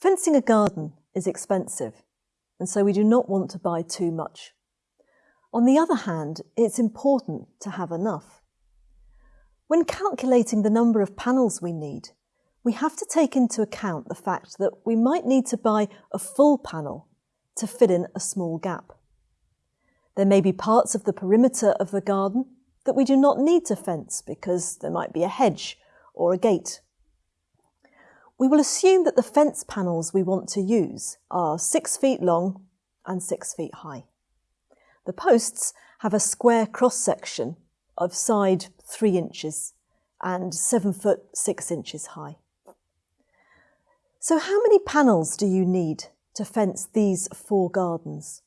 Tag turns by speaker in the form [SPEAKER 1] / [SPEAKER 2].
[SPEAKER 1] Fencing a garden is expensive, and so we do not want to buy too much. On the other hand, it's important to have enough. When calculating the number of panels we need, we have to take into account the fact that we might need to buy a full panel to fill in a small gap. There may be parts of the perimeter of the garden that we do not need to fence because there might be a hedge or a gate. We will assume that the fence panels we want to use are six feet long and six feet high. The posts have a square cross section of side three inches and seven foot six inches high. So how many panels do you need to fence these four gardens?